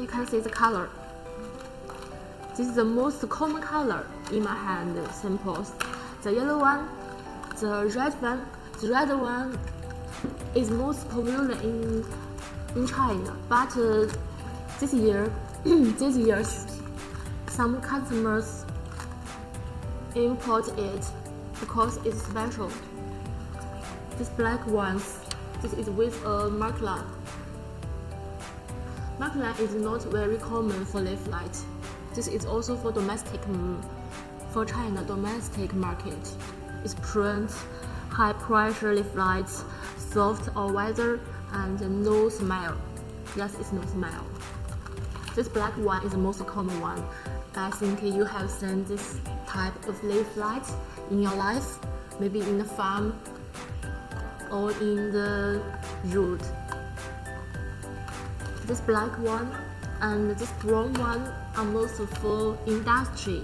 you can see the color. This is the most common color in my hand samples. The yellow one, the red one, the red one is most popular in in China, but uh, this year, this year, some customers import it because it's special. This black ones, this is with a mark line. Line is not very common for lay flat. This is also for domestic, for China domestic market. It's print, high pressure lay flats, soft or weather, and no smell. Yes, it's no smell. This black one is the most common one. I think you have seen this type of lay flat in your life, maybe in the farm or in the road. This black one and this brown one are most for industry